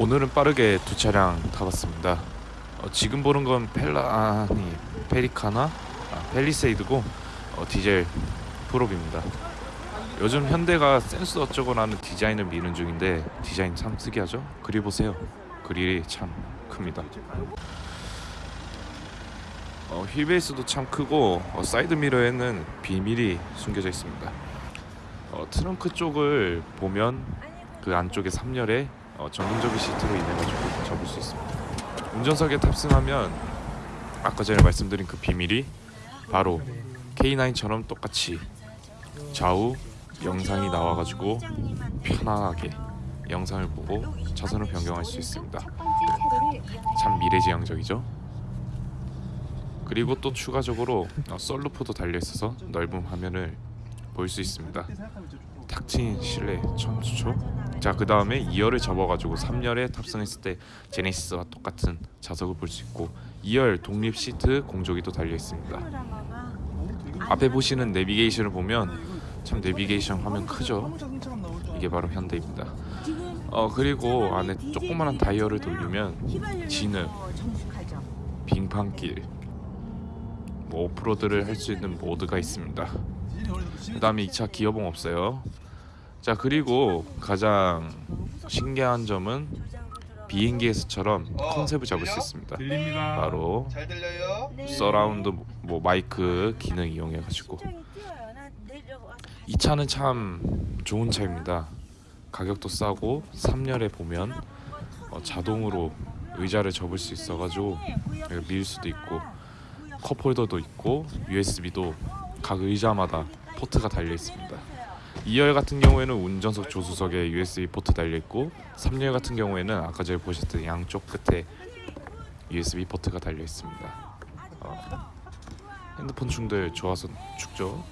오늘은 빠르게 두 차량 타봤습니다. 어, 지금 보는 건 펠라 아니 페리카나 아, 팰리세이드고 어, 디젤 프로입니다. 요즘 현대가 센스 어쩌고라는 디자인을 미는 중인데 디자인 참 특이하죠? 그리 보세요. 그릴이 참 큽니다. 어, 휠베이스도 참 크고 어, 사이드 미러에는 비밀이 숨겨져 있습니다. 어, 트렁크 쪽을 보면 그 안쪽에 3열에 어, 전동접이 시트로 인해 가지고 접을 수 있습니다. 운전석에 탑승하면 아까 전에 말씀드린 그 비밀이 바로 K9처럼 똑같이 좌우 영상이 나와가지고 편안하게 영상을 보고 차선을 변경할 수 있습니다. 참 미래지향적이죠. 그리고 또 추가적으로 어, 썰루프도 달려 있어서 넓은 화면을 볼 수 있습니다. 탁 트인 실내 참 좋죠. 자그 다음에 2열을 접어가지고 3열에 탑승했을 때 제네시스와 똑같은 좌석을 볼 수 있고 2열 독립 시트 공조기도 달려 있습니다. 앞에 보시는 내비게이션을 보면 참 내비게이션 화면 크죠. 이게 바로 현대입니다. 어 그리고 안에 조그만한 다이얼을 돌리면 진흙, 빙판길, 뭐 오프로드를 할 수 있는 모드가 있습니다. 그 다음에 이차 기어봉 없어요. 자 그리고 가장 신기한 점은 비행기에서처럼 컨셉을 잡을 수 있습니다. 바로 잘 들려요? 서라운드 뭐 마이크 기능 이용해 가지고 이 차는 참 좋은 차입니다. 가격도 싸고 3열에 보면 어, 자동으로 의자를 접을 수 있어가지고 이걸 밀 수도 있고 컵 홀더도 있고 USB도 각 의자마다 포트가 달려 있습니다. 2열 같은 경우에는 운전석 조수석에 USB 포트 달려 있고 3열 같은 경우에는 아까 전에 보셨던 양쪽 끝에 USB 포트가 달려 있습니다. 어, 핸드폰 충들 좋아서 죽죠.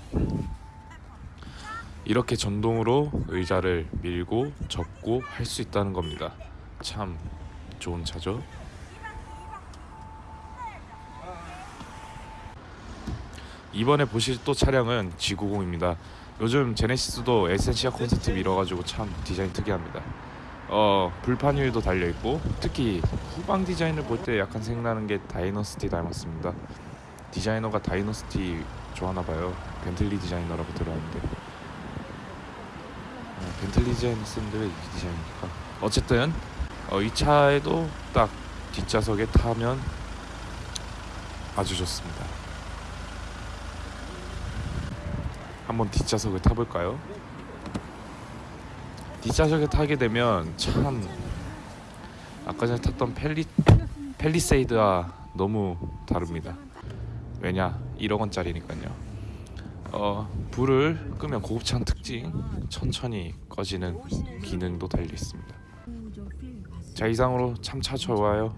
이렇게 전동으로 의자를 밀고 접고 할 수 있다는 겁니다. 참 좋은 차죠. 이번에 보실 또 차량은 G90입니다. 요즘 제네시스도 에센시아 콘셉트 밀어가지고 참 디자인 특이합니다. 어 불판 휠도 달려 있고 특히 후방 디자인을 볼 때 약간 생각나는 게 다이너스티 닮았습니다. 디자이너가 다이너스티 좋아하나 봐요. 벤틀리 디자이너라고 들었는데 어, 벤틀리 디자인 쓰는데 왜 이 디자인일까? 어쨌든 어, 이 차에도 딱 뒷좌석에 타면 아주 좋습니다. 한번 뒷좌석을 타볼까요? 뒷좌석에 타게 되면 참 아까 전에 탔던 펠리 펠리세이드와 너무 다릅니다. 왜냐 1억 원짜리니까요. 어 불을 끄면 고급차는 특징 천천히 꺼지는 기능도 달려 있습니다. 자 이상으로 참차 좋아요.